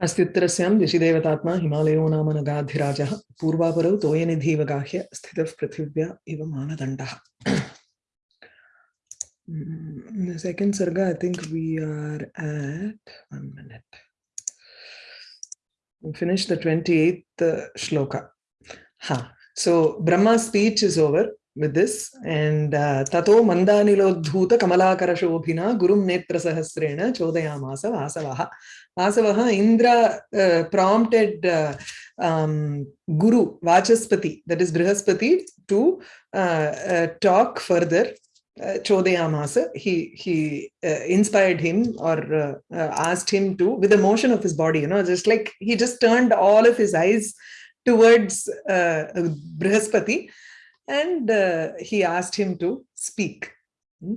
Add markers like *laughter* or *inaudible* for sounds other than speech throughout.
अस्तुत्र ऋषिदेवतात्मा हिमालयो नाम नगाधिराज। पूर्वापर तोयनिधि गाह्य स्थित पृथिव्या इव मानदंड फिनिश द ट्वेंटी श्लोक हाँ so Brahma speech is over with this. And uh, tato mandanilodhuta kamalakara shobhina gurum netra sahasrena chodayamasa vasavaha. Vasavaha indra uh, prompted uh, um, guru vachaspati that is brihaspati to uh, uh, talk further uh, chodayamasa. He he uh, inspired him or asked him to with the motion of his body you know just like he just turned all of his eyes towards brihaspati and uh, he asked him to speak. Hmm?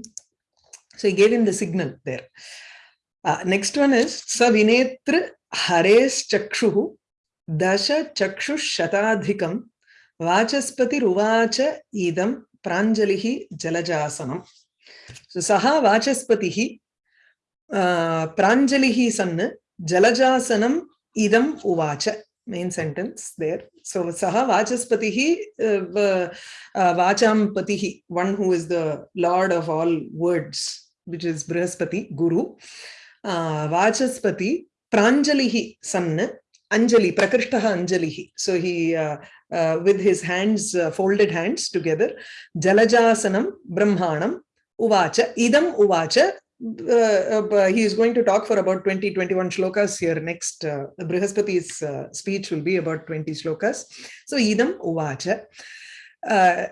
So he gave him the signal there. Uh, next one is Savinetra Hares Chakshuhu Dasha Chakshush Shatadhikam Vachaspati Ruvacha Idam Pranjalihi Jalajasanam. So Saha Vachaspatihi uh, Pranjalihi Sanna Jalajasanam Idam Uvacha. Main sentence there. So Saha Vachaspatihi uh, uh, Vachampatihi, one who is the Lord of all words, which is Brihaspati, Guru. Uh, Vachaspati, Pranjalihi, son, Anjali, Prakrishtaha Anjalihi. So he, uh, uh, with his hands, uh, folded hands together, Jalajasanam, Brahmanam, Uvacha, Idam Uvacha, uh, uh, he is going to talk for about 20 21 shlokas here next uh, brihaspati's uh, speech will be about 20 shlokas. So idam uvacha. Uh,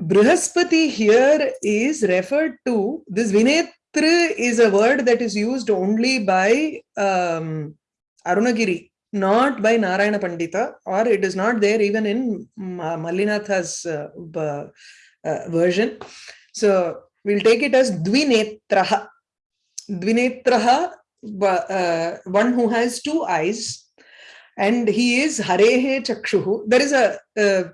brihaspati here is referred to this vinetra is a word that is used only by um, arunagiri not by narayana pandita or it is not there even in mallinatha's uh, version. So we'll take it as dvinetraha Dvinetraha, uh, one who has two eyes, and he is Harehe Chakshuhu. There is a, a,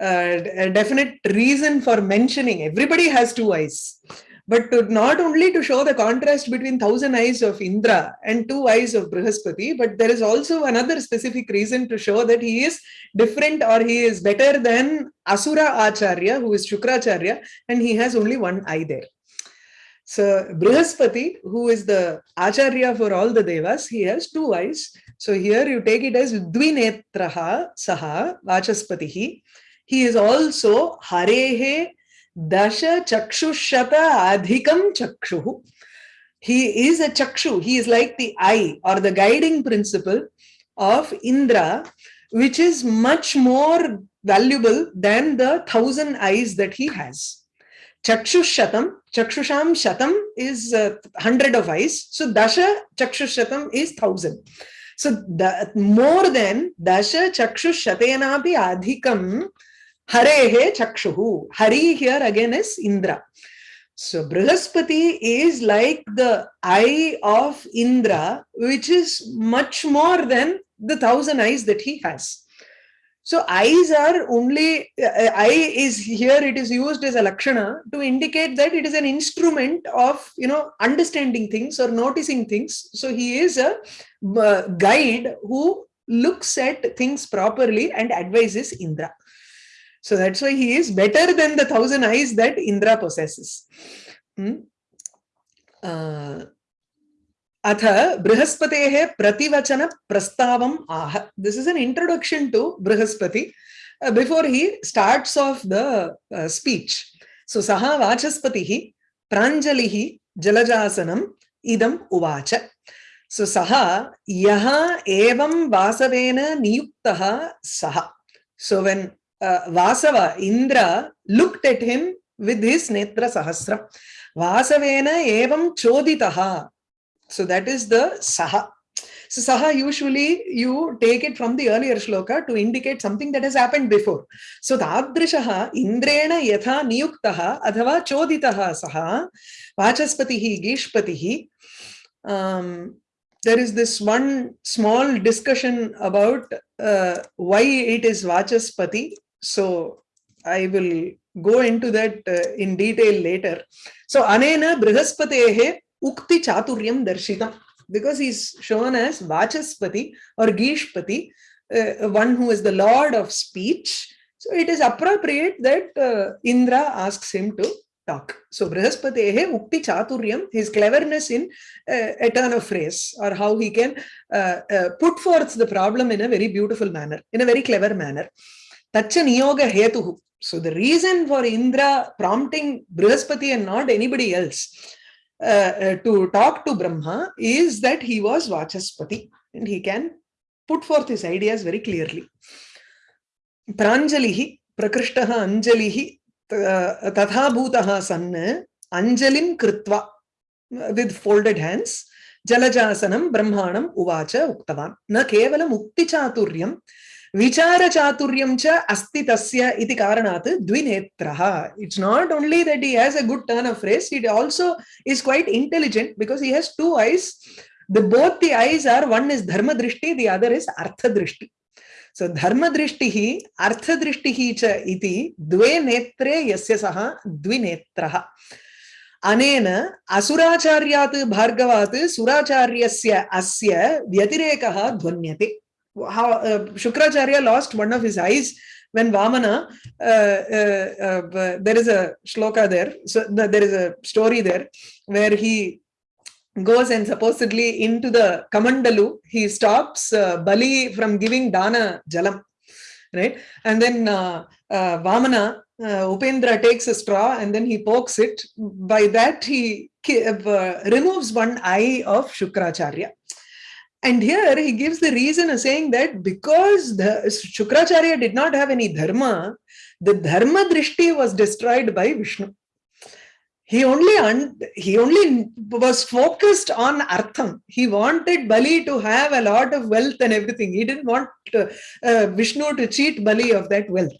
a, definite reason for mentioning. Everybody has two eyes. But to, not only to show the contrast between thousand eyes of Indra and two eyes of Brihaspati, but there is also another specific reason to show that he is different or he is better than Asura Acharya, who is Shukracharya, and he has only one eye there. So Brihaspati, who is the Acharya for all the Devas, he has two eyes. So here you take it as Dvinetraha Saha Vachaspatihi. He is also Harehe Dasha Chakshushata Adhikam Chakshuhu. He is a Chakshu. He is like the eye or the guiding principle of Indra, which is much more valuable than the thousand eyes that he has. Chakshushatam, Chakshusham Shatam is uh, hundred of eyes. So Dasha Chakshushatam is thousand. So the, more than Dasha Chakshushatenapi Adhikam Harehe Chakshuhu. Hari here again is Indra. So Brihaspati is like the eye of Indra, which is much more than the thousand eyes that he has. So eyes are only, uh, eye is here, it is used as a lakshana to indicate that it is an instrument of, you know, understanding things or noticing things. So he is a uh, guide who looks at things properly and advises Indra. So that's why he is better than the thousand eyes that Indra possesses. Hmm? Uh, अथ बृहस्पतेः प्रतिवचन प्रस्तावम् आह this is an introduction to Brihaspati before he starts off the speech so सः वाचस्पतिः, प्राञ्जलिः, जलजासनम्, इदम् उवाच. सो सः, यः एवं वासवेन नियुक्तः, सः. So when Vasava Indra looked at him with his वासवेन एवं चोदितः So that is the saha. So saha usually you take it from the earlier shloka to indicate something that has happened before. So tadrishaha indrena yatha niyuktaha adhava choditaha saha vachaspatihi gishpatihi. Um, there is this one small discussion about uh, why it is vachaspati. So I will go into that uh, in detail later. So anena brihaspatehe ukti chaturyam darshitam. because he's shown as Vachaspati or Gishpati, uh, one who is the lord of speech. So it is appropriate that uh, Indra asks him to talk. So Brihaspatehe Ukti Chaturyam, his cleverness in uh, a turn of phrase or how he can uh, uh, put forth the problem in a very beautiful manner, in a very clever manner. Tacha Niyoga Hetuhu. So the reason for Indra prompting Brihaspati and not anybody else Uh, uh, to talk to Brahma is that he was Vachaspati and he can put forth his ideas very clearly. Pranjalihi, Prakrishtaha Anjalihi, uh, Tatha Bhutaha Sanna, Anjalim Kritva with folded hands, Jalajasanam Brahmanam Uvacha Uktavan. Na Kevala Mukti Chaturyam विचारचातुर्यं च अस्ति तस्य इति कारणात् द्विनेत्रः it's not only that he has a good turn of phrase it also is quite intelligent because he has two eyes the both the eyes are one is dharma drishti the other is artha drishti so dharma drishtihi artha drishtihi cha iti dve netre yasya saha द्विनेत्रः अनेन असुराचार्यात् भार्गवात् सुराचार्यस्य अस्य व्यतिरेकः ध्वन्यते how uh, Shukracharya lost one of his eyes when Vamana, uh, uh, uh there is a shloka there, so the, there is a story there where he goes and supposedly into the Kamandalu, he stops uh, Bali from giving Dana Jalam, right? And then uh, Vamana, Upendra takes a straw and then he pokes it. By that, he removes one eye of Shukracharya. And here he gives the reason of saying that because the Shukracharya did not have any dharma, the dharma drishti was destroyed by Vishnu. He only he only was focused on artham. He wanted Bali to have a lot of wealth and everything. He didn't want uh, uh, Vishnu to cheat Bali of that wealth.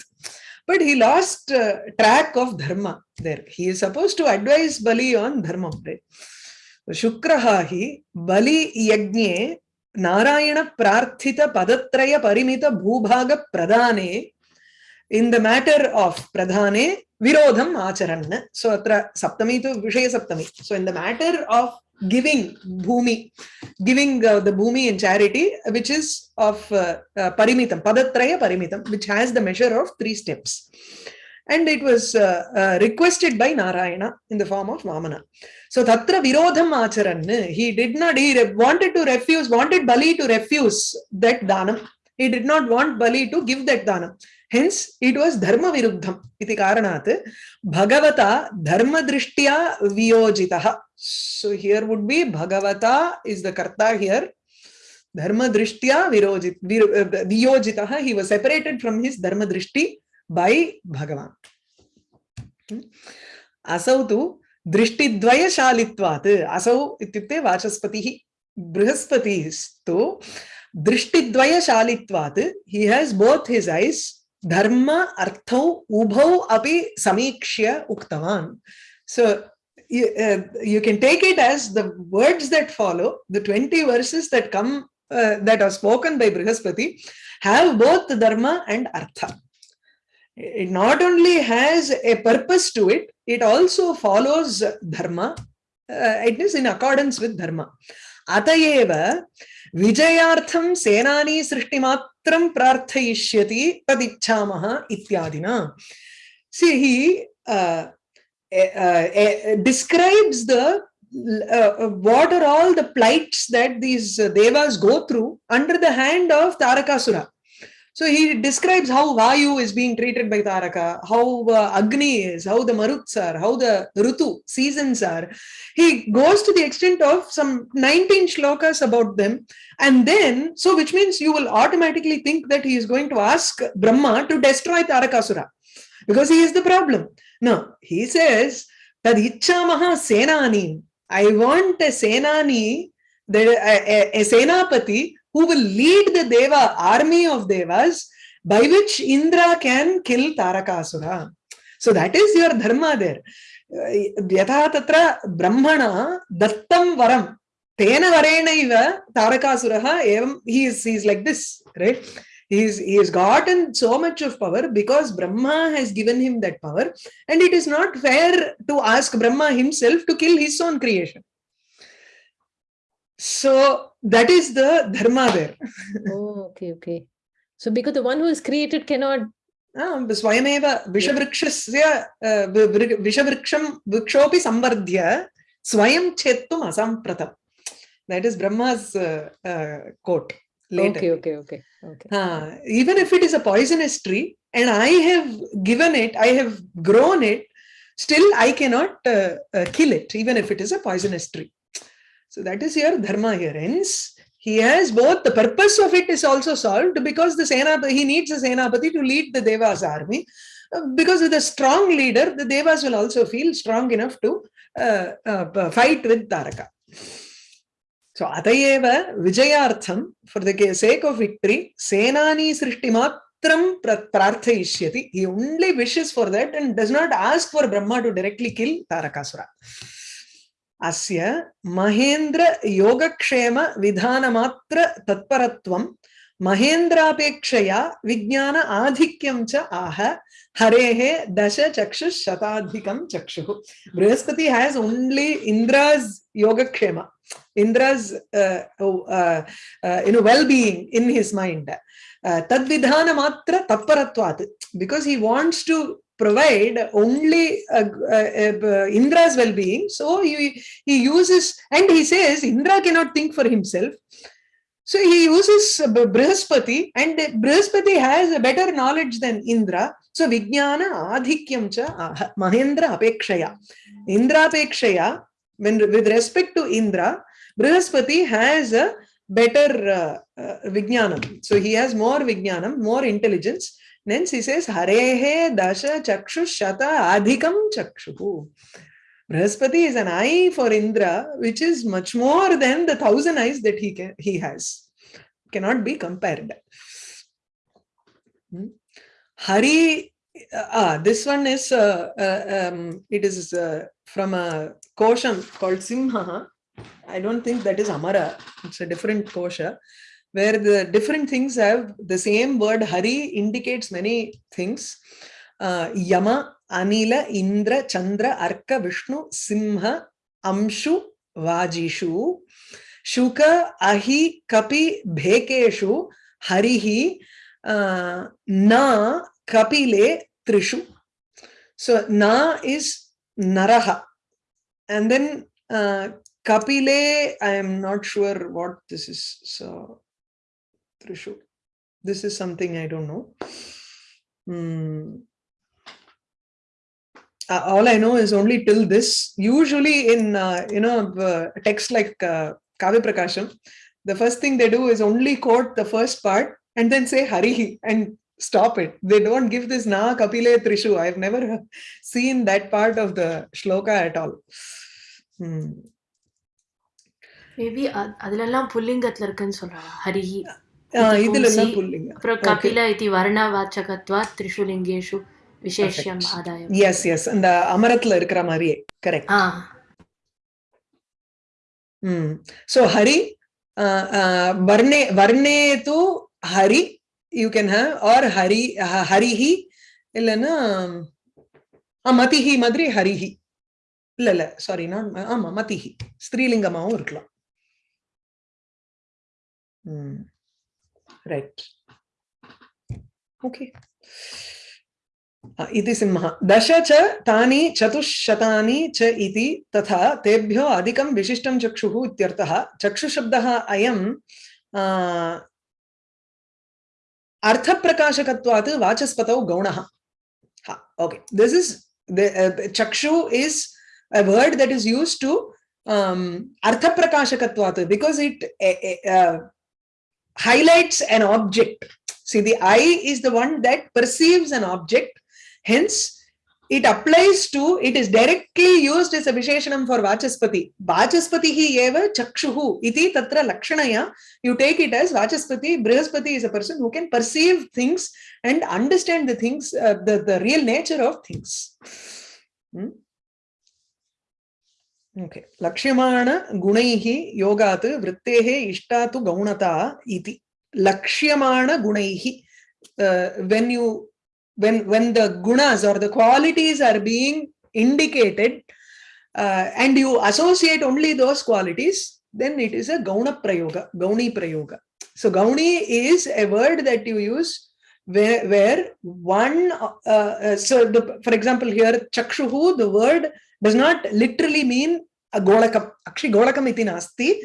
But he lost uh, track of dharma there. He is supposed to advise Bali on dharma. Right? Hi Bali Narayan प्रार्थित पदत्रय परिमित भूभाग प्रदाने in the matter of pradhane virodham acharan so atra saptami to vishaya saptami so in the matter of giving bhumi giving uh, the bhumi in charity which is of uh, uh, parimitam padatraya parimitam which has the measure of three steps and it was uh, uh, requested by Narayana in the form of Vamana. So Tatra Virodham Acharan, he did not, he wanted to refuse, wanted Bali to refuse that Dhanam. He did not want Bali to give that Dhanam. Hence, it was Dharma Viruddham. Iti Karanat, Bhagavata Dharma Drishtya Viyojitaha. So here would be Bhagavata is the Karta here. Dharma Drishtya Viyojitaha. He was separated from his Dharma Drishti by Bhagavan. Asau tu असौ तु दृष्टिद्वयशालित्वात् असौ इत्युक्ते वाचस्पतिः बृहस्पतिस्तु दृष्टिद्वयशालित्वात् he has both his eyes ubhau api samikshya uktavan so you, uh, you can take it as the words that follow the 20 verses that come uh, that are spoken by brihaspati have both dharma and artha it not only has a purpose to it, it also follows dharma. Uh, it is in accordance with dharma. Atayeva vijayartham senani srishtimatram prarthayishyati tadichamaha ityadina. See, he uh, uh, describes the uh, what are all the plights that these devas go through under the hand of Tarakasura. So he describes how Vayu is being treated by Taraka, how uh, Agni is, how the Maruts are, how the Rutu seasons are. He goes to the extent of some 19 shlokas about them. And then, so which means you will automatically think that he is going to ask Brahma to destroy Tarakasura because he is the problem. No, he says, Tad Senani. I want a Senani, a, a, a Senapati who will lead the Deva army of Devas by which Indra can kill Tarakasura. So that is your dharma there. Uh, yatha tatra brahmana dattam varam. Tena varena iva Tarakasuraha evam. He is, he is like this, right? He's, he has gotten so much of power because Brahma has given him that power. And it is not fair to ask Brahma himself to kill his own creation. So that is the dharma there. Oh, okay, okay. So because the one who is created cannot स्वयमेव विषवृक्षस्य विषवृक्षं वृक्षोऽपि संवर्ध्य स्वयं छेत्तुम् असम्प्रतम् that is brahma's uh, uh, quote later. okay okay okay okay uh, even if it is a poisonous tree and i have given it i have grown it still i cannot uh, uh, kill it even if it is a poisonous tree so that is your dharma here. Hence he has both the purpose of it is also solved because the sena he needs a senapati to lead the devas army. Uh, because with a strong leader the devas will also feel strong enough to uh, uh, fight with taraka. So atayeva vijayartham for the sake of victory senani srishtimatram prarthayishyati. He only wishes for that and does not ask for brahma to directly kill tarakasura अस्य महेन्द्र योगक्षेम विधानमात्र तत्परत्वं महेन्द्रापेक्षया विज्ञान आधिक्यं च आह हरेः दश चक्षुः शताधिकं चक्षुः। Brihaspati has only Indra's योगक्षेम। Indra's uh, uh, uh, you know well being in his mind. uh, tadvidhanamatra tatparatvat because he wants to provide only uh, uh, uh, Indra's well-being. So he, he uses, and he says Indra cannot think for himself. So he uses Brihaspati and Brihaspati has a better knowledge than Indra. So Vijnana Adhikyam cha Mahendra Apekshaya. Indra Apekshaya, when with respect to Indra, Brihaspati has a better uh, uh, Vijnanam. So he has more Vijnanam, more intelligence. Hence he says, Harehe dasha chakshu shata adhikam chakshu. Brahaspati is an eye for Indra, which is much more than the thousand eyes that he can, he has. Cannot be compared. Hmm? Hari, ah, this one is, uh, uh, um, it is uh, from a kosham called Simha. I don't think that is Amara. It's a different kosha where the different things have the same word hari indicates many things uh, yama anila indra chandra arka vishnu simha amshu vajishu shuka ahi kapi bhekeshu harihi uh, na kapile trishu so na is naraha and then uh, kapile i am not sure what this is so Trishu. This is something I don't know. Hmm. Uh, all I know is only till this. Usually in, uh, you know, uh, text like uh, Kavya Prakasham, the first thing they do is only quote the first part and then say Hari and stop it. They don't give this Na Kapile Trishu. I've never *laughs* seen that part of the shloka at all. Hmm. Maybe அதுலெல்லாம் புல்லிங்கத்துல இருக்குன்னு சொல்றாங்க. ஹரிஹி இதுலெல்லாம் புல்லிங்க அப்புறம் கபில இதி வர்ணவாச்சகத்வா திரிஷுலிங்கேஷு விசேஷம் ஆதாயம். எஸ் எஸ் அந்த அமரத்துல இருக்கிற மாதிரியே. கரெக்ட் ஆ. ம். சோ ஹரி வர்ணே வர்ணே து Hari you can have or Hari ஹரிஹி இல்லைன்னா மதிஹி மாதிரி ஹரிஹி. இல்ல இல்ல. சாரி நான் ஆமா மதிஹி. ஸ்திரீலிங்கமாவும் இருக்கலாம். Hmm. Right. Uh, इति सिंह। दश च तानि चतुश्शतानि तथा तेभ्यो अधिकं विशिष्ट चक्षु चक्षुश अय अयम् अर्थप्रकाशकत्वात् वाचस्पतौ गौणः। ओके दिस् इस् चक्षु is a that that is used to अर्थप्रकाशकत्वात् because it highlights an object. See, the eye is the one that perceives an object. Hence, it applies to, it is directly used as a Visheshanam for Vachaspati. Vachaspati eva chakshuhu iti tatra lakshanaya. You take it as Vachaspati. Brihaspati is a person who can perceive things and understand the things, uh, the, the real nature of things. Hmm? Okay लक्ष्यमाण गुण योगा वृत्ते इष्टा तो गौणता लक्ष्यमाण गुण when you when when the गुणस or the qualities are being indicated and you associate only those qualities then it is a गौण प्रयोग गौणी प्रयोग so गौणी is a word that you use where one so uh, uh, so the for example here chakshuhu does not literally mean golakam. Actually, golakam iti nasti.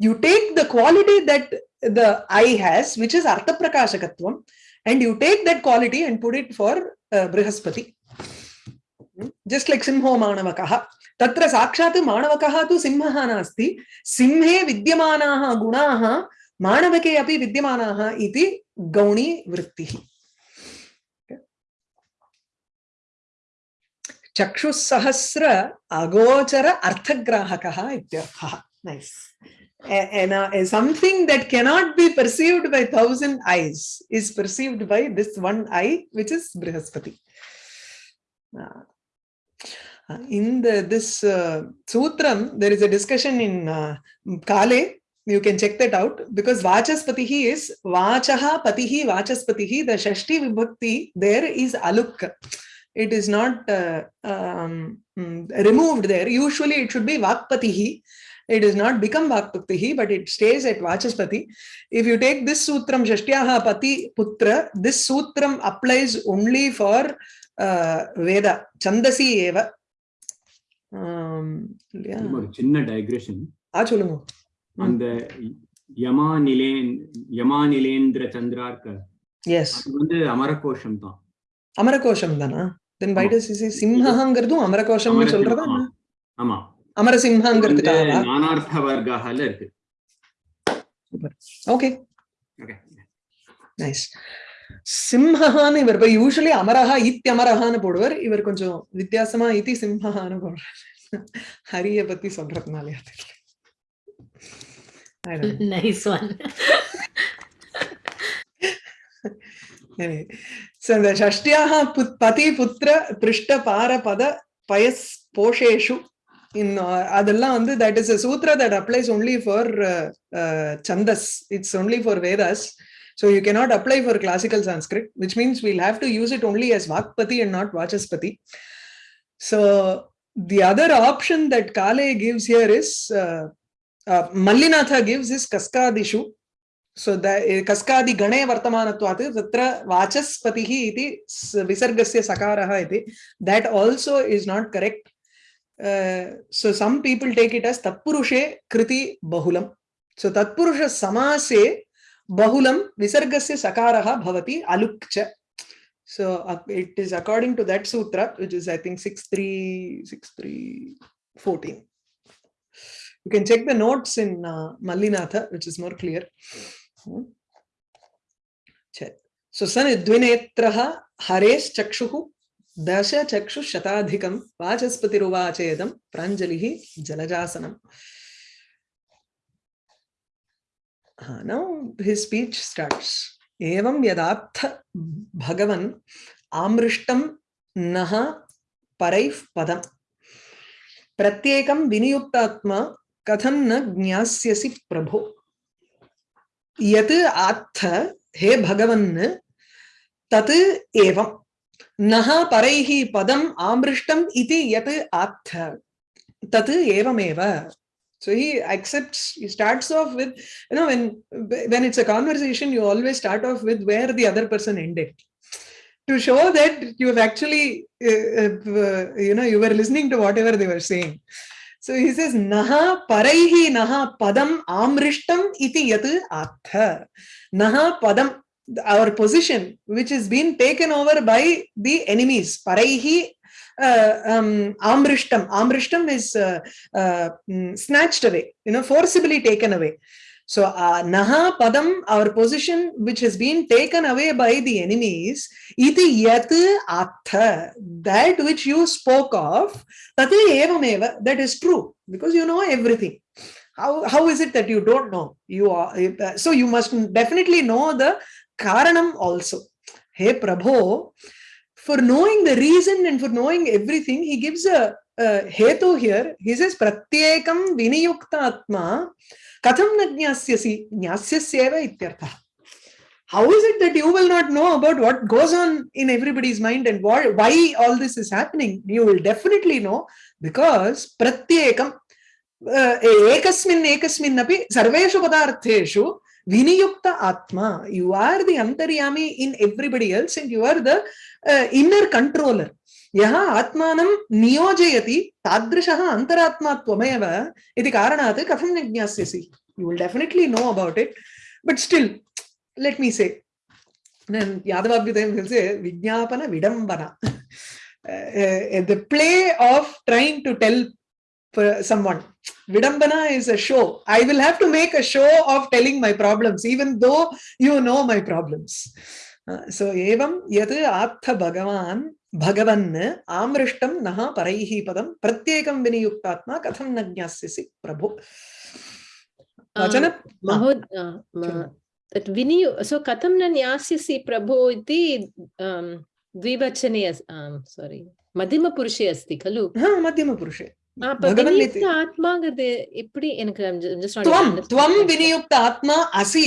You take the quality that the eye has, which is artha prakashakatvam, and you take that quality and put it for uh, brihaspati. Just like simho manavakaha. तत्र साक्षात् माणवकः तु सिंहः नास्ति सिंहे विद्यमानाः गुणाः माणवके अपि विद्यमानाः इति गौणी चक्षुसहस्र अगोचर अर्थग्राहकः इत्यर्थः nice and uh, something that cannot be perceived by thousand eyes is perceived by this one eye which is brihaspati uh, in the this uh, sutram there is a discussion in uh, kale you can check that out because vachaspatihi is vachaha patihi vachaspatihi the shashti vibhakti there is aluk it is not uh, um, removed there usually it should be vakpatihi it does not become vakpatihi but it stays at vachaspati if you take this sutram shashtyaha pati putra this sutram applies only for uh, veda chandasi eva சின்ன digression அந்த யமா நிலேன் யமா நிலேந்திர சந்திரார்க்க அது வந்து அமரகோஷம் தான் அமரகோஷம் தானா தென் வை does is சிம்ஹங்கிறதும் அமரகோஷம்னு சொல்றதா ஆமா. ஆமா அமரசிம்ஹங்கிறதுக்காக நானார்த்த வர்க்கால இருக்கு ஓகே ஓகே நைஸ் சிம்ஹான்னு இவர் போய் யூஸ்வலி அமரஹா இத்தியமரஹான்னு போடுவார் இவர் கொஞ்சம் வித்தியாசமா இத்தி சிம்ஹான்னு போடுறார் ஹரிய பத்தி சொல்றதுனாலயா தெரியல So the Shashtyaha Pati Putra Prishta Para Pada Payas Posheshu in uh, Adalla and that is a sutra that applies only for uh, uh, Chandas. It's only for Vedas. So you cannot apply for classical Sanskrit, which means we'll have to use it only as Vakpati and not Vachaspati. So the other option that Kale gives here is, uh, uh, Mallinatha gives is Kaskadishu, सो कस्कादिगणे वर्तमानत्वात् तत्र वाचस्पतिः इति विसर्गस्य सकारः इति that also is not correct so some people take it as तत्पुरुषे कृति बहुलम सो तत्पुरुष समासे बहुलम विसर्गस्य सकारः भवति अलुक् so it is according to that sutra which is I think six three six three fourteen you can check the notes in Mallinatha which is more clear सुसनिद्विनेत्रः हरेश्चक्षुः दशचक्षुशताधिकं वाचस्पतिरुवाचेदं प्राञ्जलिः जलजासनम्। नौ हिस् स्पीच् स्टार्ट्स् एवं यदात्थ भगवन् आमृष्टं नः परैः पदम्। प्रत्येकं विनियुक्तात्मा कथं न ज्ञास्यसि प्रभो। यत् आत्थ हे भगवन् तत् एवं नः परैः पदम् आमृष्टम् इति यत् आत्थ तत् एवमेव so he accepts he starts off with you know when when it's a conversation you always start off with where the other person ended to show that you have actually uh, uh, you know you were listening to whatever they were saying so he says naha paraihi naha padam amrishtam iti yat atha naha padam our position which is being taken over by the enemies paraihi uh, um, amrishtam amrishtam is uh, uh, mm, snatched away you know forcibly taken away so uh, naha padam our position which has been taken away by the enemies iti yat atha that which you spoke of tat evameva that is true because you know everything. How how is it that you don't know? You are uh, so you must definitely know the karanam also. Hey prabho for knowing the reason and for knowing everything, he gives a, here. He says, Pratyekam viniyukta atma katham na jnasyasi jnasyasyeva ityartha. How is it that you will not know about what goes on in everybody's mind and why, why all this is happening? You will definitely know because pratyekam, uh, ekasmin ekasmin api sarveshu padartheshu viniyukta atma you are the antaryami in everybody else and you are the uh, inner controller यः आत्मानं नियोजयति तादृशः अन्तरात्मा त्वमेव इति कारणात् कथं न ज्ञास्यसि you will definitely know about it but still let me say यादवाभ्युदयं विज्ञापन the play of trying to tell per- someone vidambana is a show i will have to make a show of telling my problems even though you know my problems Uh, so evam yat atha bhagavan भगवन् आमृष्टम नः परैः पदम प्रत्येकं विनियुक्तात्मा कथं न ज्ञास्यसि प्रभु। वचन विनियु सो कथं न ज्ञास्यसि प्रभो इति द्विवचने सारी मध्यमपुरुषे अस्ति खलु? मध्यमपुरुषे। आत्मा गते एप्पडि एनकु त्वं विनियुक्त आत्मा असि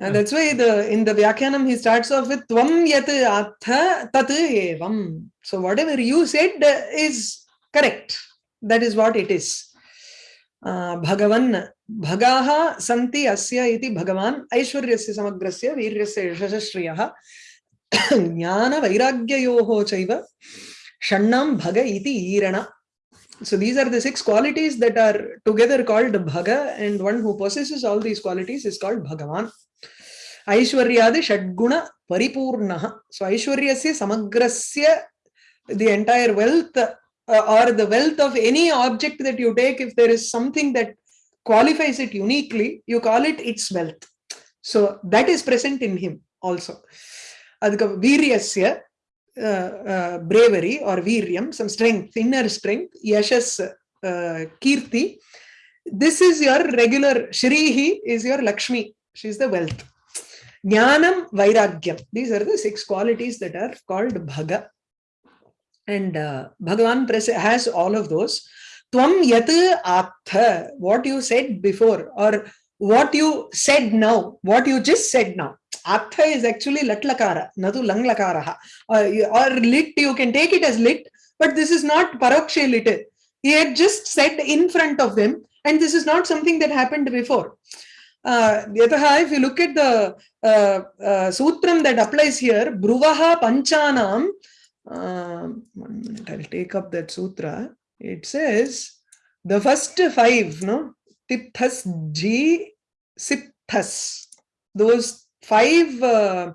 And that's why the in the Vyakyanam he starts off with Tvam yat atha tat evam. So whatever you said is correct. That is what it is. Uh, Bhagavan Bhagaha Santi Asya iti Bhagavan Aishwaryasya Samagrasya Viryasya Yashashriyah *coughs* Jnana Vairagyayoho Chaiva Shannam Bhaga iti Irana so these are the six qualities that are together called bhaga and one who possesses all these qualities is called bhagavan. Aishwaryadi shadguna paripurna so aishwaryasya samagrasya the entire wealth uh, or the wealth of any object that you take if there is something that qualifies it uniquely you call it its wealth. So that is present in him also. அதுக்கு வீரியஸ்ய uh, uh, bravery or viryam, some strength, inner strength, yashas, uh, kirti. This is your regular, shrihi is your Lakshmi, she's the wealth. Jnanam, Vairagyam. These are the six qualities that are called Bhaga. And uh, Bhagavan has all of those. Tvam yat atha, what you said before, or what you said now, what you just said now. Atha is actually latlakara, natu langlakaraha. Or, or lit, you can take it as lit, but this is not parokshe lit. He had just said in front of them, and this is not something that happened before. Uh, if you look at the uh, uh, sutram that applies here, Bruvaha Panchanam, uh, one minute, I'll take up that sutra. It says the first five, no? tithas G, sithas Those five uh,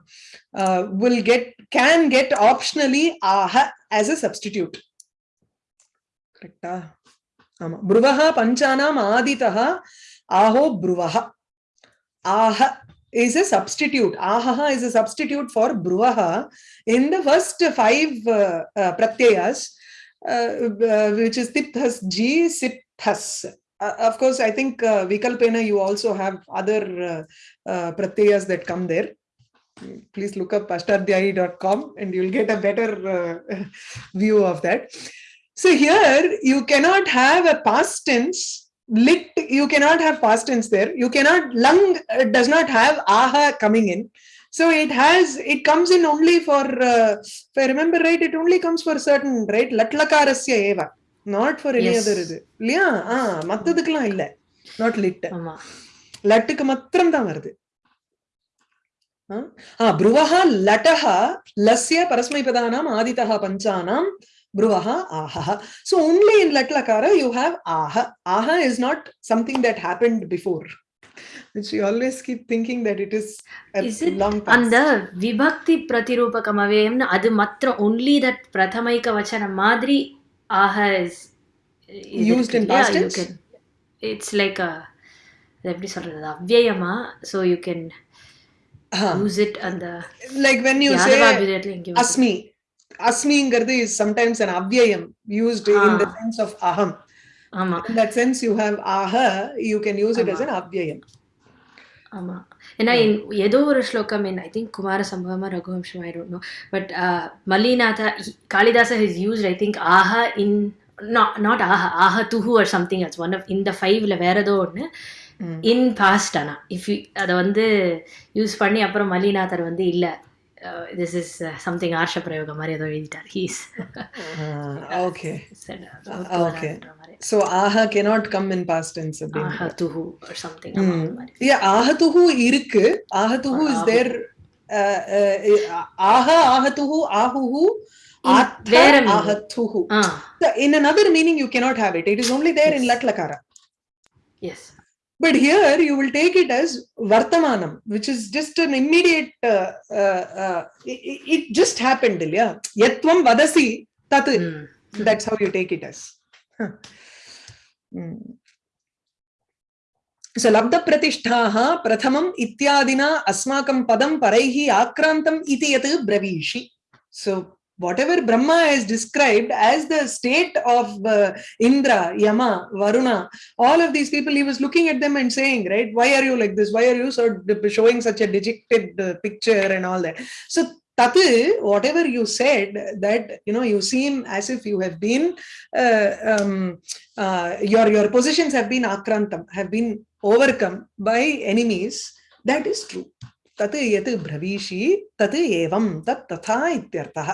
uh, will get can get optionally aha as a substitute. Correct. Bruvaha panchanam aditaha aho bruvaha. Aha is a substitute. aha is a substitute for bruvaha in the first five uh, uh, pratyayas, uh, uh, which is tithas ji, sithas Uh, of course, I think uh, Vikalpena, you also have other uh, uh, pratyayas that come there. Please look up ashtadhyayi.com and you'll get a better uh, *laughs* view of that. So here, you cannot have a past tense lit you cannot have past tense there you cannot lung uh, does not have aha coming in so it has it comes in only for uh, if i remember right it only comes for certain right latlakarasya eva not for any other இது. இல்லையா? ஆ மத்ததுக்கெல்லாம் இல்ல. Not lid லட்டுக்கு மாத்திரம் தான் வருது புருவஹா லட்டஹா லஸ்ய பரஸ்மைபதானாம் ஆதிதா பஞ்சானாம் புருவஹா ஆஹா சோ ஒன்லி இன் லட்லக்கார யூ ஹாவ் ஆஹா. ஆஹா is not something that happened before which you always keep thinking that it is a is it long past. அந்த விபக்தி பிரதிரூபகம் அவேம்னு அது மற்ற only that பிரதமைக வச்சனம் மாதிரி ஆக is இது Used இருக்கு in இல்லையா? past You tense? can- it's like a அது எப்படி சொல்றது அவ்யயமா so you can Ah, use it அந்த like when you say யாதவாபிதத்துல இங்க asmi asmiங்கிறது is sometimes an avyayam used in the Ah. sense of aham ஆமா in that sense you have aha you can use it as ஆமா. an avyayam ஆமா ஏன்னா ஏதோ ஒரு ஸ்லோகம் என் I think குமார சம்பவமா ரகுவம்சம் ஆயிடும் but uh, Mallinatha Kalidasa his used I think Aha in not not ஆஹா ஆஹா துஹு or something ads one of இந்த ஃபைவ்ல வேற ஏதோ ஒன்று இன் பாஸ்ட் ஆனா. இஃப் அதை வந்து யூஸ் பண்ணி அப்புறம் மல்லிநாதர் வந்து இல்லை. uh, this is uh, something Arsha Prayoga Maria Mariado editor. He's uh, okay. Said, uh, okay. So aha cannot come in past tense. Aha tuhu or something. Mm. Yeah, aha tuhu irk. Aha tuhu is there. Uh, uh, aha aha tuhu ahuhu. Atha ahathuhu. Uh. So in another meaning, you cannot have it. It is only there yes. in Latlakara. Yes. But here you will take it as Vartamanam, which is just an immediate, uh, uh, uh, it, it- just happened, yeah. Yatvam vadasi tat. That's how you take it as. Huh. Mm. So labda pratishtaha prathamam ityadina asmakam padam paraihi akrantam iti yat bravishi. So whatever Brahma has described as the state of uh, Indra, Yama, Varuna, all of these people, he was looking at them and saying, right, why are you like this? Why are you so showing such a dejected uh, picture and all that? So Tatu, whatever you said, that you know, you seem as if you have been uh, um, uh, your your positions have been akrantam, have been overcome by enemies. That is true. तत् यत् ब्रवीषि, तत् एवं, तत् तथा इत्यर्थः।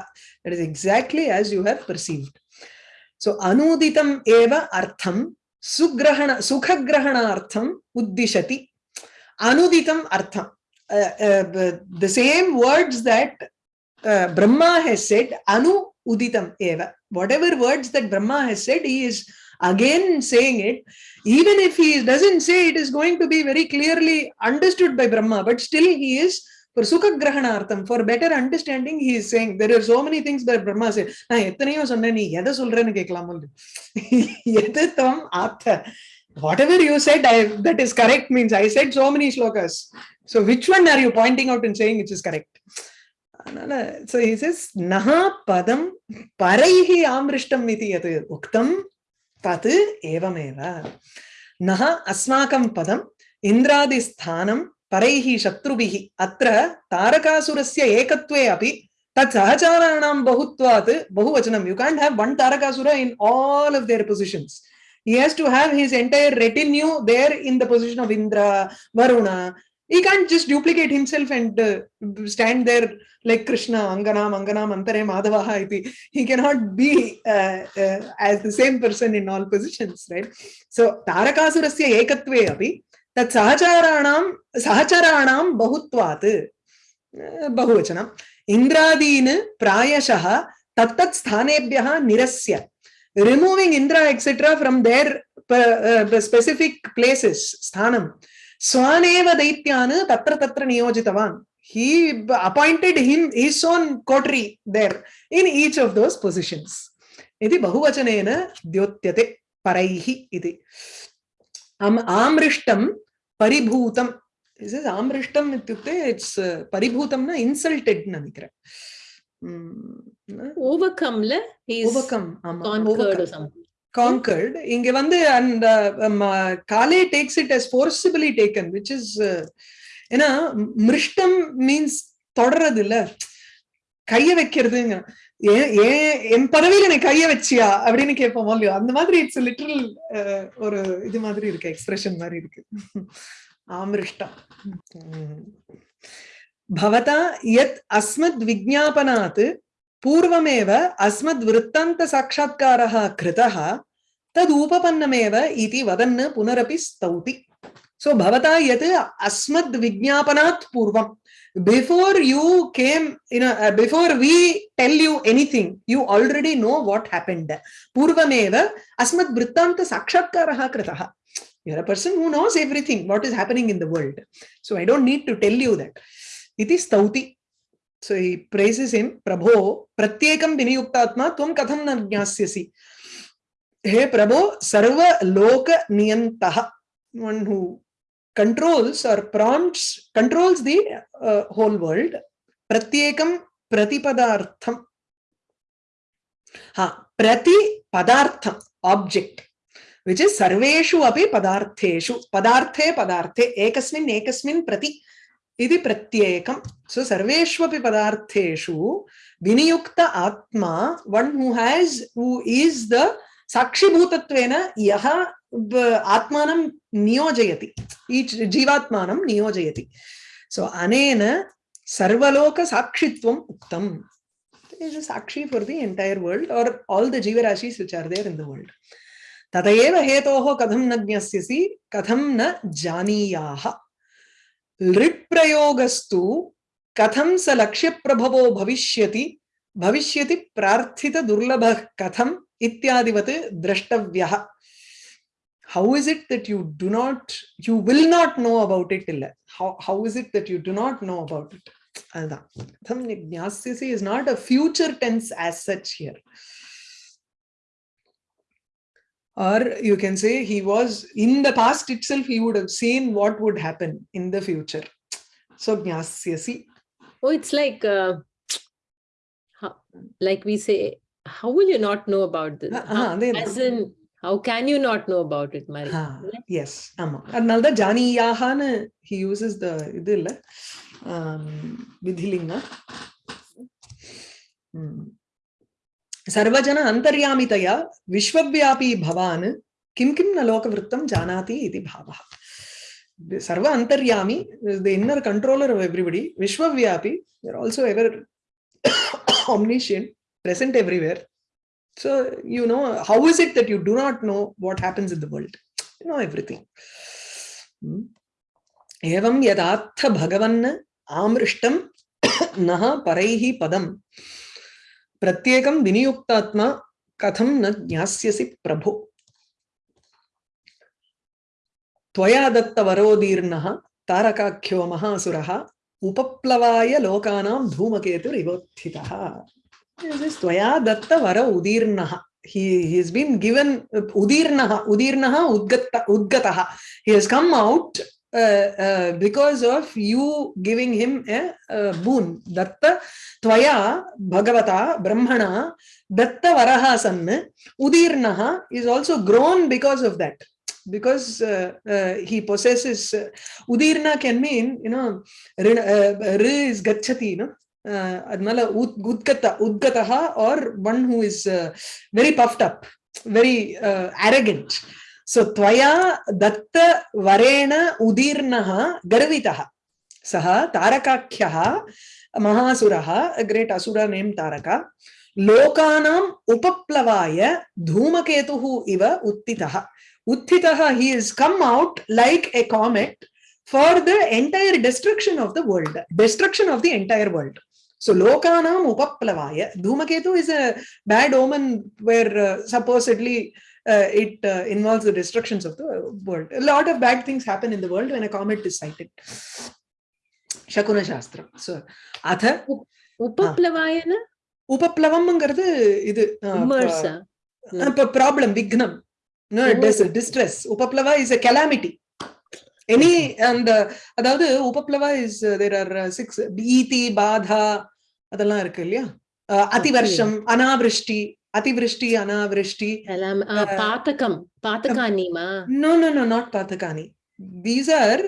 That is exactly as you have perceived so अनूदितम् एव अर्थं, सुग्रहण सुखग्रहणार्थम् उद्दिशति। अनुदितम् अर्थं the same words that Brahma has said अनु उदितम् एव। Whatever words that Brahma has said he is again saying it. Even if he doesn't say it is going to be very clearly understood by Brahma, but still he is for Sukha Grahanartham, for better understanding, he is saying there are so many things that Brahma said. நான் எத்தனையோ சொன்னேன் நீ எதை சொல்றேன்னு கேட்கலாமோ *laughs* எது தம் ஆத்த whatever you said I, that is correct means I said so many shlokas. So which one are you pointing out and saying which is correct? அதனால so he says நஹா பதம் பரைஹி ஆமிருஷ்டம் இது எது உக்தம் तत् एवमेव। नः अस्माकं पदम् इन्द्रादिस्थानं परैः शत्रुभिः अत्र तारकासुरस्य एकत्वे अपि तत् सहचाराणां बहुत्वात् बहुवचनं। You can't have one Tarakasura in all of their positions he has to have his entire retinue there in the position of Indra, Varuna, He can't just duplicate himself and uh, stand there like Krishna, Angana, Mangana, Mantare, Madhavaha. iti. He cannot be uh, uh, as the same person in all positions, right? So, Tarakasurasya ekatve api, tat sahacharanam, sahacharanam bahutvat, uh, bahuvachanam, Indradin prayashah tattat sthanebhyah nirasya. removing Indra, etc., from their uh, specific places, sthanam. स्वानेव दैत्यान् तत्र तत्र नियोजितवान् he appointed him his own coterie there in each of those positions इति बहुवचनेन द्योत्यते परैः इति आमृष्टं परिभूतम् this is amrishtam ityukte it's uh, paribhutam na insulted na nikra mm, overcome la he's overcome ama, conquered overcome. or something conquered. இங்க வந்து அந்த காலே takes it as forcibly taken which is ஏன்னா மிருஷ்டம் means தொடர்றது இல்ல கைய வைக்கிறதுங்க. ஏன் என் பதவியில எனக்கு கைய வச்சியா? அப்படின்னு கேட்போம் இல்லையோ? அந்த மாதிரி இட்ஸ் லிட்டரல் uh, ஒரு இது மாதிரி இருக்கு எக்ஸ்பிரஷன் மாதிரி இருக்கு. *laughs* ஆமிருஷ்டம். பவதா யத் அஸ்மத் விஜாபனாத் पूर्वमेव अस्मद्वृत्तान्तसाक्षात्कारः कृतः तदूपपन्नमेव इति वदन् पुनरपि स्तौति। सो भवता यत् अस्मद्विज्ञापनात् पूर्वं before you came in before we tell you anything you already know what happened पूर्वमेव अस्मद्वृत्तान्तसाक्षात्कारः कृतः। You're a person who knows everything, what is happening in the world. So, i don't need to tell you that. iti stauti so he praises him prabho pratyekam vinayuktatma tvam katham na jnasyasi हे प्रभो सर्व लोक नियंतः one who controls or prompts controls the uh, whole world pratyekam pratipadartham ha prati padartham object which is sarveshu api padartheshu padarthe padarthe ekasmin ekasmin prati इति प्रत्येकम् सो सर्वेष्वपि पदार्थेषु विनियुक्त आत्मा one who has who is the साक्षिभूतत्वेन यः आत्मानं नियोजयति। Each, जीवात्मानं नियोजयति। सो अनेन सर्वलोकसाक्षित्वम् उक्तम्। Is a sakshi for the entire world or all the jivarashis which are there in the world. ततएव हेतोः कथं न ज्ञस्यसि, कथं न लिट् प्रयोगस्तु कथं स लक्ष्यप्रभवो भविष्यति भविष्यति प्रार्थितदुर्लभः कथम् इत्यादिवत् द्रष्टव्यः how is it that you do not you will not know about it till how how is it that you do not know about it Alda. is not a future tense as such here or you can say he was in the past itself he would have seen what would happen in the future. So jnasyasi oh it's like uh, how, like we say how will you not know about this? Uh, how, uh, as in how can you not know about it mari uh, yes amma adnal da janiyahana he uses the idilla um vidhilinga mm. hmm. सर्वजन अंतर्यामितया विश्वव्यापी भवान किम किम न लोकवृत्तम जानाति इति भावः। सर्व अंतर्यामी the inner controller of everybody विश्वव्यापी you are also ever omniscient present everywhere so you know how is it that you do not know what happens in the world you know everything एवं यदाथ भगवन् आमृष्टं *coughs* नः परैहि पदं प्रत्येकं विनियुक्तात्मा कथं न ज्ञास्यसि प्रभो त्वया दत्तवरोदीर्णः तारकाख्यो महासुरः उपप्लवाय लोकानां धूमकेतुरिवोत्थितः This is त्वया दत्तवर उदीर्णः he he has been given uh, udirnaha udirnaha udgatta udgataha he has come out uh, uh, because of you giving him a, a boon. Datta tvaya bhagavata brahmana datta varaha san udirnaha is also grown because of that. Because uh, uh, he possesses uh, udirna can mean you know rin- uh, is gachati no? Adnala ud- udgata udgataha or one who is very puffed up very arrogant सो त्वया दत्त वरेण उदीर्णः गर्वितः सः तारकाख्यः महासुरः great असुर name तारका लोकानां उपप्लवाय धूमकेतुः इव उत्थितः उत्थितः he is come out like a comet for the entire destruction of the world destruction of the entire world so lokanam upaplavaya. Dhumaketu is a bad omen where uh, it uh, involves the destructions of the world. A lot of bad things happen in the world when a comet is sighted. Shakuna Shastra. So, atha Upaplavayana? upaplavam இது problem விக்னம் distress உபப்ளவா is a calamity any அந்த அதாவது உபப்ளவா is there are six ஈதி பாதா அதெல்லாம் இருக்கு இல்லையா அதிவர்ஷம் அனாவிருஷ்டி అతివృష్టి అనావృష్టి పాతకం పాతకానిమా no no no not పాతకాని these are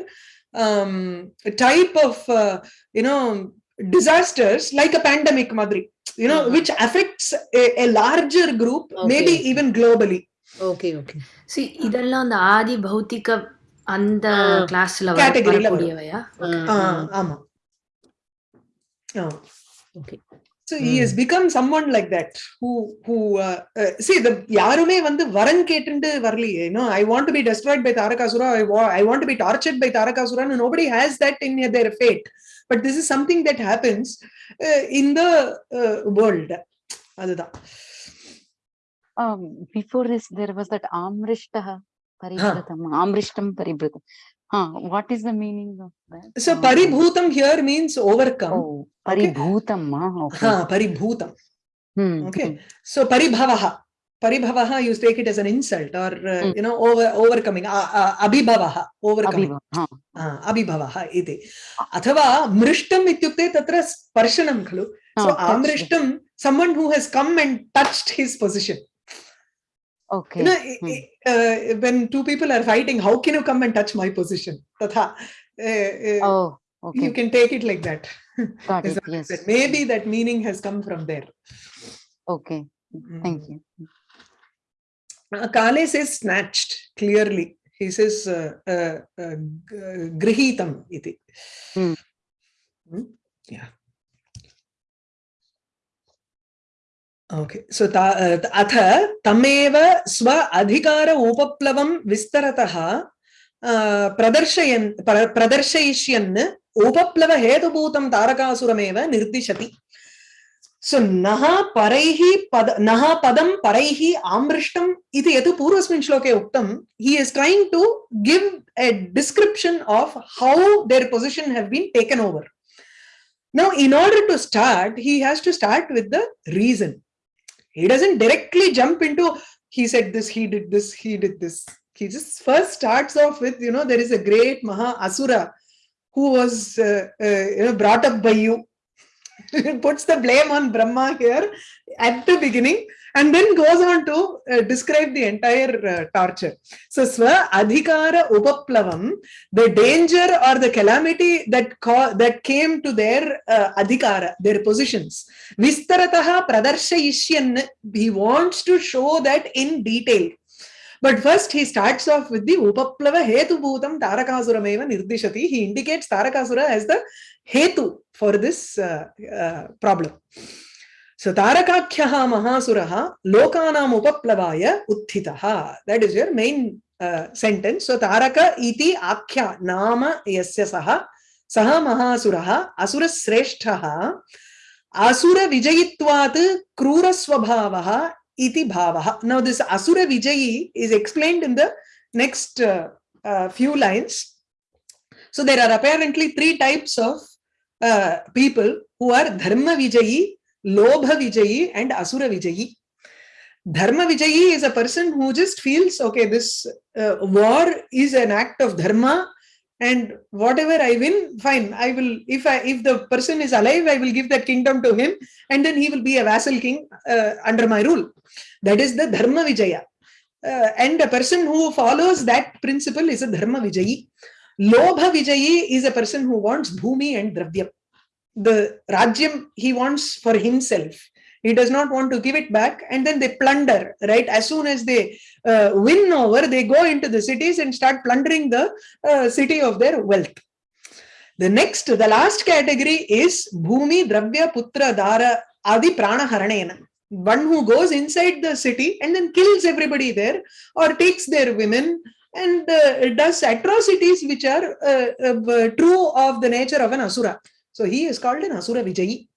type of you know disasters like a pandemic madri you know which affects a, a larger group okay. maybe even globally okay okay இதெல்லாம் அந்த ஆதி பௌதிக அந்த கிளாஸ்ல வரக்கூடியவையா ஆமா okay so he has become someone like that who who see the யாருமே வந்து வரன் கேட்டுண்டு வரலையே. No I want to be destroyed by Tarakasura I I want to be tortured by தாரகாசுரான்னு nobody has that in their fate but this is something that happens in the world அதுதான் Um, before this, there was that Amrishtaha Paribhratam, huh. Amrishtam Paribhratam. Huh, what is the meaning of that? so Uh, paribhutam here means overcome Oh. Paribhutam, ah, okay. ha paribhutam Hmm, okay. hmm. so paribhavaha paribhavaha you take it as an insult or uh, Mm. you know over overcoming uh, uh, abhibhavaha overcoming अथवा मृष्टम् इत्युक्ते तत्र स्पर्शनं खलु Ah, so touched. आमृष्टं someone who has come and touched his position Okay. you know Hmm. uh, when two people are fighting how can you come and touch my position तथा uh, uh, Oh, Okay, You can take it like that. got *laughs* it. Yes. Maybe that meaning has come from there. Okay, thank Mm. you. Uh, Kale says snatched clearly. He says uh, uh, uh, grihitam iti. Hmm. Hmm? Yeah. Uh, अथ तमेव स्व अधिकार उपप्लवं विस्तरतः uh, प्रदर्शयन् प्र- प्रदर्शयिष्यन् उपप्लवहेतुभूतं तारकासुरमेव निर्दिशति सो नः परैः पद नः पदं परैः आमृष्टम् इति यत् पूर्वस्मिन् श्लोके उक्तं he is trying to give a description of how their position have been taken over now in order to start he has to start with the reason he doesn't directly jump into he said this he did this he did this. He just first starts off with you know there is a great maha asura who was uh, uh, you know brought up by you. *laughs* Puts the blame on Brahma here at the beginning and then goes on to uh, describe the entire uh, torture. So, Swa Adhikara Upaplavam, the danger or the calamity that that came to their uh, Adhikara, their positions. Vistarataha Pradarshayishyan, he wants to show that in detail. But first he starts off with the Upaplava Hetu Bhutam Tarakasurameva Nirdishati. He indicates Tarakasura as the Hetu for this uh, uh, problem. So Tarakakyaha Mahasuraha Lokanam Upaplavaya Uttitaha. That is your main uh, sentence. So Taraka iti Akhya Nama Yasya Saha Saha Mahasuraha Asura Sreshtaha Asura Vijayitvat Krura Swabhavaha iti Bhavaha. Now this Asura Vijayi is explained in the next uh, uh, few lines. So there are apparently three types of uh, people who are Dharma Vijayi, Lobha Vijayi, and Asura Vijayi. Dharma Vijayi is a person who just feels, okay, this uh, war is an act of dharma, and whatever I win, fine. I will, if I, if the person is alive, I will give that kingdom to him, and then he will be a vassal king uh, under my rule. That is the Dharma Vijaya. Uh, and a person who follows that principle is a Dharma Vijayi. Lobha Vijayi is a person who wants Bhumi and Dravyam. The Rajyam he wants for himself. He does not want to give it back, and then they plunder, right? As soon as they uh, win over, they go into the cities and start plundering the uh, city of their wealth. The next, the last category is Bhumi, Dravya, Putra, Dara, Adi Prana Haranena. One who goes inside the city and then kills everybody there or takes their women and uh, does atrocities which are uh, uh, true of the nature of an Asura. So he is called an Asura Vijayi.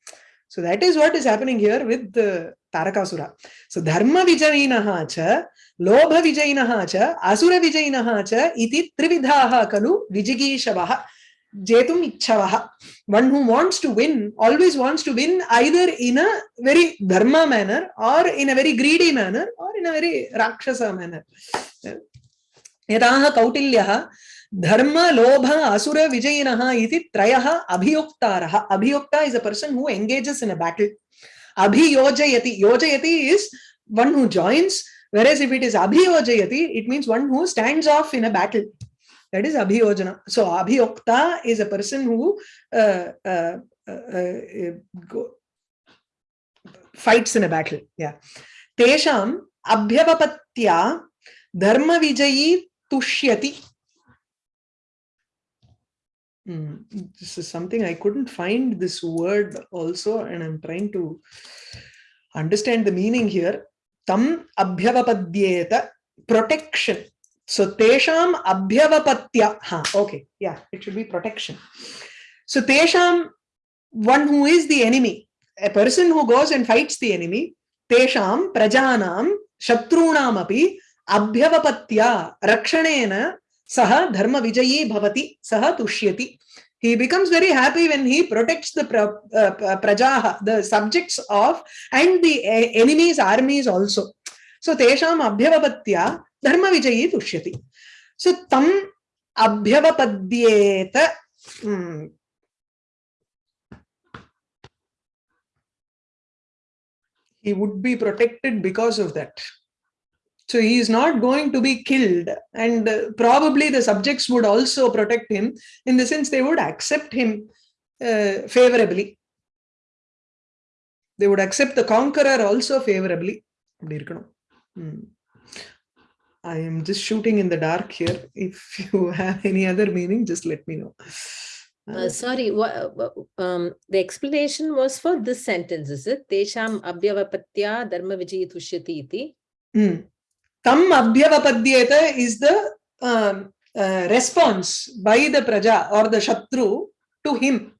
So that is what is happening here with the Tarakasura. So Dharma Vijayinaha cha, Lobha Vijayinaha cha, Asura Vijayinaha cha, iti trividhaha kalu Vijigishavaha. Jetum Ichavaha. One who wants to win always wants to win either in a very dharma manner or in a very greedy manner or in a very rakshasa manner. यदाह कौटिल्यः धर्म लोभ असुर विजयिनः इति त्रयः अभियुक्तारः अभियुक्ता is a person who engages in a battle abhiyojayati yojayati is one who joins whereas if it is abhiyojayati it means one who stands off in a battle that is abhiyojana so abhiyukta is a person who uh, uh, uh, uh, go, fights in a battle yeah tesham abhyavapatya dharma vijayi tushyati Hmm, this is something I couldn't find this word also, and I'm trying to understand the meaning here. Tam abhyavapadyeta protection. So tesham abhyavapatya. Ha, okay, yeah, it should be protection. So tesham, one who is the enemy, a person who goes and fights the enemy, tesham prajanam shatrunam api abhyavapatya rakshanena saha dharma vijayi bhavati saha tushyati he becomes very happy when he protects the pra, uh, prajaha the subjects of and the uh, enemy's armies also so tesham abhyavapatya dharma vijayi tushyati so tam abhyavapadyeta hmm. he would be protected because of that So he is not going to be killed. And uh, probably the subjects would also protect him in the sense they would accept him uh, favorably. They would accept the conqueror also favorably. I am just shooting in the dark here. If you have any other meaning, just let me know. Uh, sorry, um, the explanation was for this sentence, is it? Tesham abhyavapatya dharma vijayitushyatīti. iti. Hmm. Tam abhyavapadyeta is the um, uh, response by the praja or the shatru to him.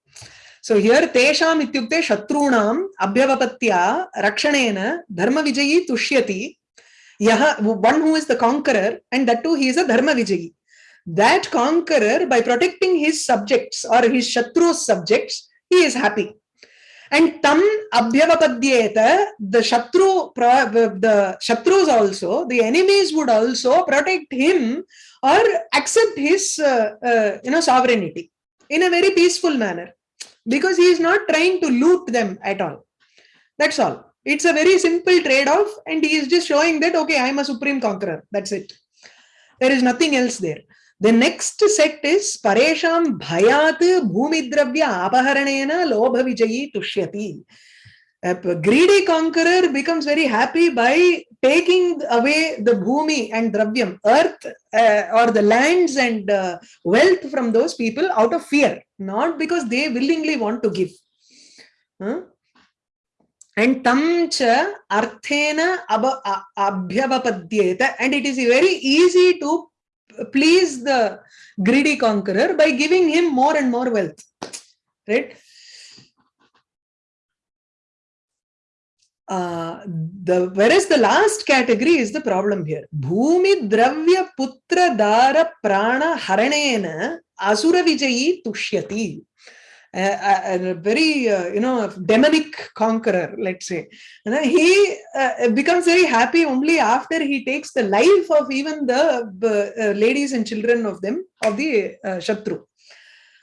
So here tesham ityukte shatrunam abhyavapatya rakshanena dharma vijayi tushyati yaha one who is the conqueror and that too he is a dharma vijayi. That conqueror by protecting his subjects or his shatru's subjects he is happy. And tam abhyavapadyeta, the shatru, the shatrus also, the enemies would also protect him or accept his, uh, uh, you know, sovereignty in a very peaceful manner because he is not trying to loot them at all. That's all. It's a very simple trade-off, and he is just showing that okay, I'm a supreme conqueror. That's it. There is nothing else there. The next set is Paresham Bhayat Bhumidravya Apaharanena Lobha Vijayi Tushyati. A greedy conqueror becomes very happy by taking away the bhumi and dravyam, earth uh, or the lands and uh, wealth from those people out of fear, not because they willingly want to give. Huh? And tam cha arthena abhyavapadyeta, and it is very easy to please the greedy conqueror by giving him more and more wealth. Right? uh, the whereas the last category is the problem here bhumi dravya putra dara prana haranena asura vijayi tushyati a, a very uh, you know demonic conqueror let's say. And he uh, becomes very happy only after he takes the life of even the uh, ladies and children of them of the uh, shatru.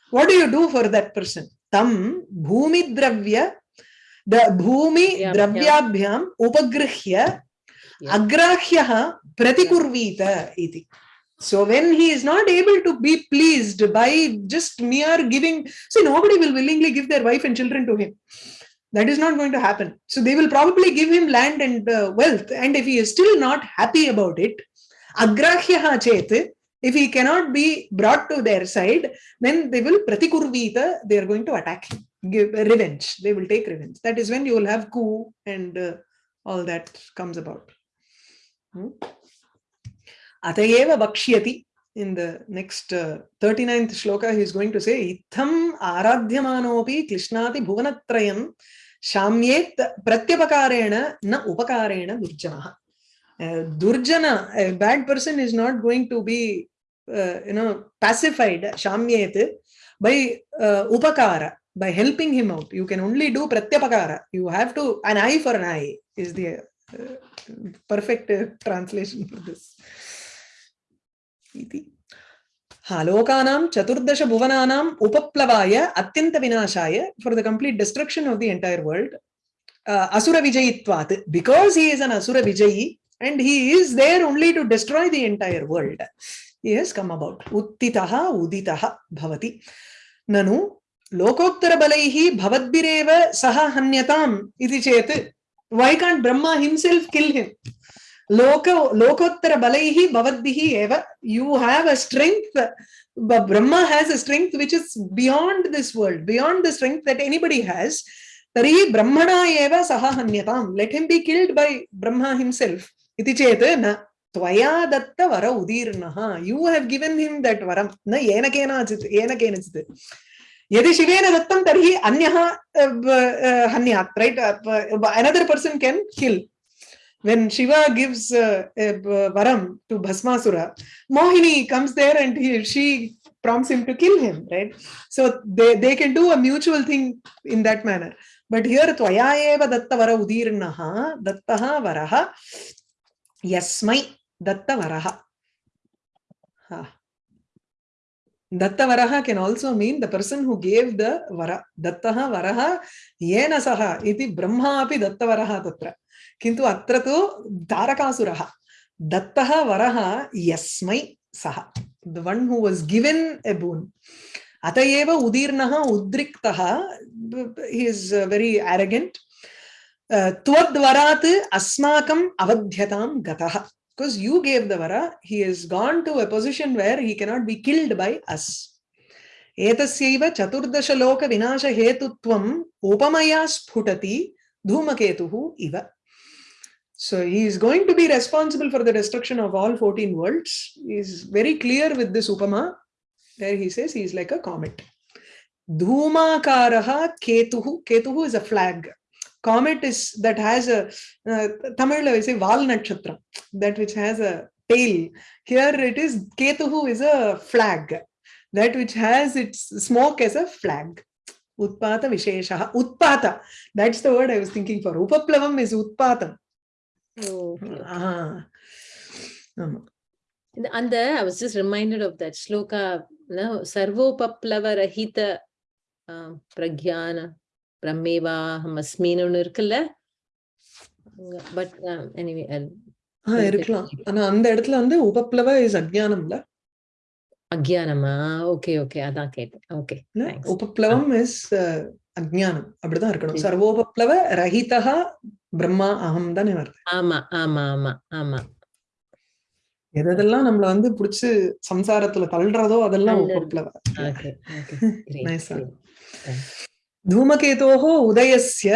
What do you do for that person? Tam bhumi dravya the bhumi dravyabhyam upagrihya agrahyah pratikurvita iti so when he is not able to be pleased by just mere giving see nobody will willingly give their wife and children to him. That is not going to happen. So they will probably give him land and uh, wealth. And if he is still not happy about it agrahyah chet if he cannot be brought to their side then they will pratikurvita they are going to attack him. Give revenge. They will take revenge. That is when you will have coup and uh, all that comes about. Hmm? Atayeva vakshyati in the next uh, 39th shloka he is going to say itham aradhyamanopi klishnati bhuvanatrayam shamyet pratyapakarena na upakarena durjanaha uh, durjana a bad person is not going to be uh, you know pacified shamyet by uh, upakara by helping him out. You can only do pratyapakara you have to an eye for an eye is the uh, perfect uh, translation for this इति। हालोकानां चतुर्दशभुवनानाम् उपप्लवाय अत्यन्तविनाशाय for the complete destruction of the entire world he because he is an असुरविजयी and he is there only to destroy the entire world is come about उत्थितः, उदितः भवति। ननु, लोकोत्तरबलैः भवद्भिरेव सह हन्यताम् इति चेत् why can't Brahma himself kill him लोक लोकोत्तरबलैः भवद्भिः एव you have a strength but brahma has a strength which is beyond this world beyond the strength that anybody has तर्हि ब्रह्मणा एव सह हन्यताम् let him be killed by brahma himself इति चेत् न त्वया दत्त वर उदीर्णः you have given him that varam न येन केनचित् येन केनचित् यदि शिवेन दत्तं तर्हि अन्यः हन्यात् right another person can kill when Shiva gives uh, a varam to Bhasmasura, Mohini comes there and he, she prompts him to kill him, right? So they, they can do a mutual thing in that manner. But here, Tvaya eva datta vara udirnaha, dattaha varaha, yasmai datta varaha. Ha. Datta varaha can also mean the person who gave the vara. Dattaha varaha yena saha iti brahma api datta varaha tatra. किन्तु अत्र तु तारकासुरः दत्तः वरः यस्मै सः the one who was given a boon अत एव उदीर्णः उद्रिक्तः is uh, very uh, त्वद्वरात् अस्माकम् अवध्यतां गतः because you gave the vara he has gone to a position where he cannot be killed by us एतस्यैव चतुर्दशलोकविनाशहेतुत्वम् उपमया स्फुटति धूमकेतुः इव So he is going to be responsible for the destruction of all 14 worlds. He is very clear with this Upama, where he says he is like a comet. Dhumakaraha Ketuhu. Ketuhu is a flag. Comet is that has a, uh, Tamil we say Val Nakshatra, that which has a tail. Here it is, Ketuhu is a flag, that which has its smoke as a flag. Utpata Visheshaha. Utpata. That's the word I was thinking for. Upaplavam is Utpatam. அந்த was just reminded of that shloka no சர்வோபப்ளவ ரஹித ஆஹ், பிரக்ஞான பிரம்மேவாஹம் அஸ்மின்னு இருக்குல்ல? But anyway இருக்கலாம். ஆனா அந்த இடத்துல வந்து உபப்ளவ is அஜ்ஞானம்ல. அக்ஞானமா ஓகே ஓகே அதான் கேட்டேன். ஓகே. உபப்ளவம் இஸ் அஜ்ஞானம். அப்படிதான் இருக்கணும். சரி. சர்வோபப்ளவ ரஹிதா பிரம்மா அகம் தானே வருது. ஆமா ஆமா ஆமா ஆமா. எதெல்லாம் நம்மள வந்து புடிச்சு சம்சாரத்துல தள்ளுறதோ அதெல்லாம் *laughs* தூமகேதோஹோ உதயஸ்ய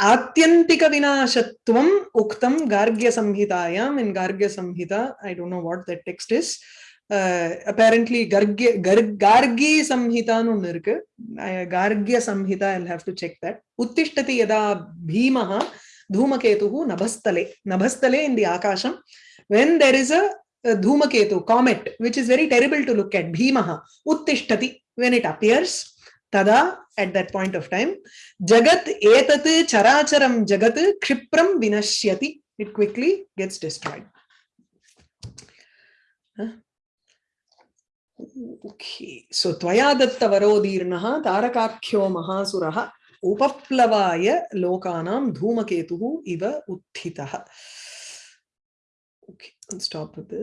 ஆத்தியந்திக விநாசத்துவம் உக்தம் கார்கிய சம்ஹிதாயாம் in Gargya Samhita I don't know what that text is apparently Gargya Gargi சம்ஹிதான்னு ஒண்ணு இருக்கு. Gargya Samhita I have to check that உத்திஷ்டதி யதா பீமஹா dhoomaketuhu nabhastale nabhastale in the akasham when there is a, dhoomaketu comet which is very terrible to look at bhimah uttishtati when it appears tada at that point of time jagat etat characharam jagat kshipram vinashyati it quickly gets destroyed Huh? Okay, so त्वया दत्तवरोदीर्णः तारकाख्यो महासुरः उपप्लवाय लोकानां धूमकेतुः इव उत्थितः Okay, I'll stop with this.